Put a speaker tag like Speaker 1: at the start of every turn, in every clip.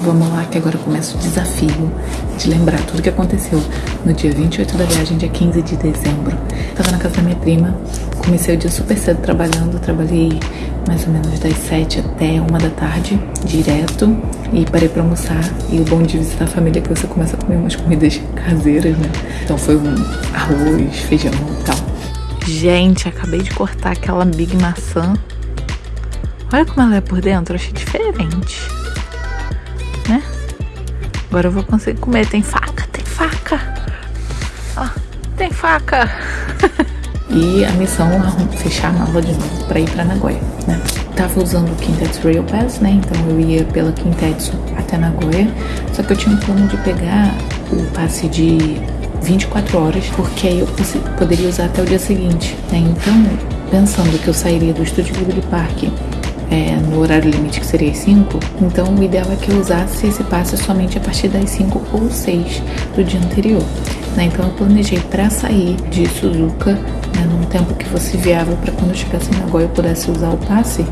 Speaker 1: Vamos lá, que agora começa o desafio de lembrar tudo que aconteceu no dia 28 da viagem, dia 15 de dezembro. Tava na casa da minha prima, comecei o dia super cedo trabalhando, trabalhei mais ou menos das 7 até 1 da tarde, direto, e parei pra almoçar. E o bom de visitar a família é que você começa a comer umas comidas caseiras, né? Então foi um arroz, feijão e tal. Gente, acabei de cortar aquela Big Maçã. Olha como ela é por dentro, achei diferente? Agora eu vou conseguir comer. Tem faca, tem faca. Ó, tem faca. e a missão é fechar a mala de novo pra ir pra Nagoya, né? Tava usando o Kintetsu Rail Pass, né? Então eu ia pela Kintetsu até Nagoya. Só que eu tinha um plano de pegar o passe de 24 horas, porque aí eu poderia usar até o dia seguinte, né? Então, pensando que eu sairia do estúdio Ghibli Park é, no horário limite que seria as 5, então o ideal é que eu usasse esse passe somente a partir das 5 ou 6 do dia anterior. Né? Então eu planejei para sair de Suzuka né, num tempo que fosse viável para quando eu chegasse em Nagoya eu pudesse usar o passe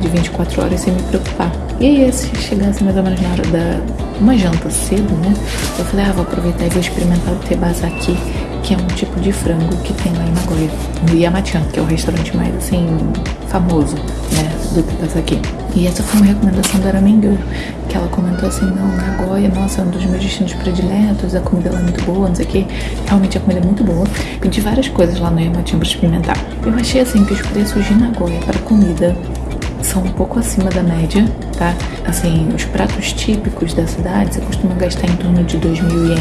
Speaker 1: de 24 horas sem me preocupar. E aí, se chegasse mais ou menos na hora da uma janta cedo, né? Eu falei, ah, vou aproveitar e vou experimentar o Tebazaki, que é um tipo de frango que tem lá em Nagoya, no Yamachan, que é o restaurante mais assim famoso, do Tebazaki. E essa foi uma recomendação da Aramingu, que ela comentou assim, não, Nagoya, nossa, é um dos meus destinos prediletos, a comida lá é muito boa, não sei o que. Realmente a comida é muito boa. Pedi várias coisas lá no Yamachan pra experimentar. Eu achei assim que os preços de Nagoya para comida são um pouco acima da média, tá? Assim, os pratos típicos da cidade você costuma gastar em torno de 2 mil ien,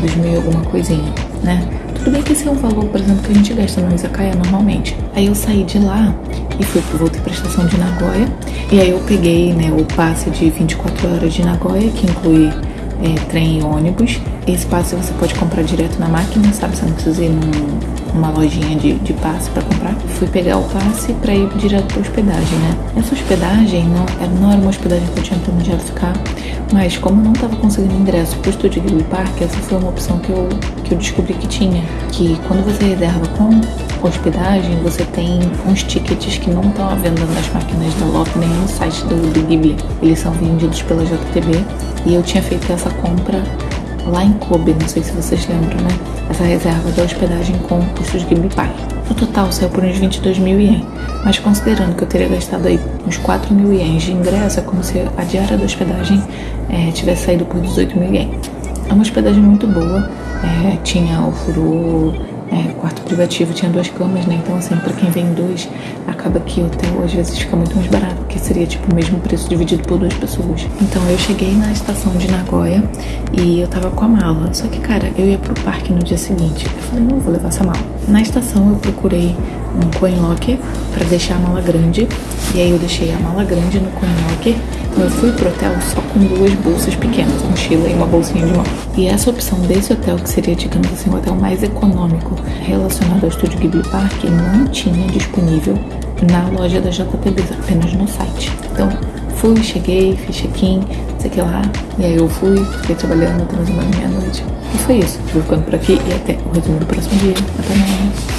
Speaker 1: 2 mil alguma coisinha, né? Tudo bem que esse é um valor, por exemplo, que a gente gasta no Izakaya normalmente. Aí eu saí de lá e fui, voltei pra estação de Nagoya. E aí eu peguei, né, o passe de 24 horas de Nagoya, que inclui é, trem e ônibus. Esse passe você pode comprar direto na máquina, sabe? Você não precisa ir num uma lojinha de, de passe para comprar. Fui pegar o passe para ir direto para hospedagem, né? Essa hospedagem não, é, não era uma hospedagem que eu tinha planejado ficar, mas como eu não estava conseguindo ingresso para o Estúdio Ghibli Park, essa foi uma opção que eu, que eu descobri que tinha. Que quando você reserva com hospedagem, você tem uns tickets que não estão à venda nas máquinas da LOP nem no site do, do Ghibli. Eles são vendidos pela JTB e eu tinha feito essa compra lá em Kobe, não sei se vocês lembram, né? Essa reserva da hospedagem com custos de Ghibli Park. No total saiu por uns 22 mil ien, mas considerando que eu teria gastado aí uns 4 mil ienes de ingresso, é como se a diária da hospedagem é, tivesse saído por 18 mil ien. É uma hospedagem muito boa, é, tinha o é, quarto privativo tinha duas camas, né? Então, assim, para quem vem dois, acaba que o hotel às vezes fica muito mais barato, porque seria tipo o mesmo preço dividido por duas pessoas. Então, eu cheguei na estação de Nagoya e eu tava com a mala. Só que, cara, eu ia pro parque no dia seguinte. Eu falei, não vou levar essa mala. Na estação, eu procurei um coin locker para deixar a mala grande. E aí, eu deixei a mala grande no coin locker eu fui pro hotel só com duas bolsas pequenas, mochila e uma bolsinha de mão. E essa opção desse hotel, que seria, digamos assim, o hotel mais econômico relacionado ao Estúdio Ghibli Park, não tinha disponível na loja da JTB, apenas no site. Então, fui, cheguei, fiz check-in, sei que lá, e aí eu fui, fiquei trabalhando até mais meia-noite. E foi isso. Vou ficando por aqui e até o resumo do próximo dia. Até mais.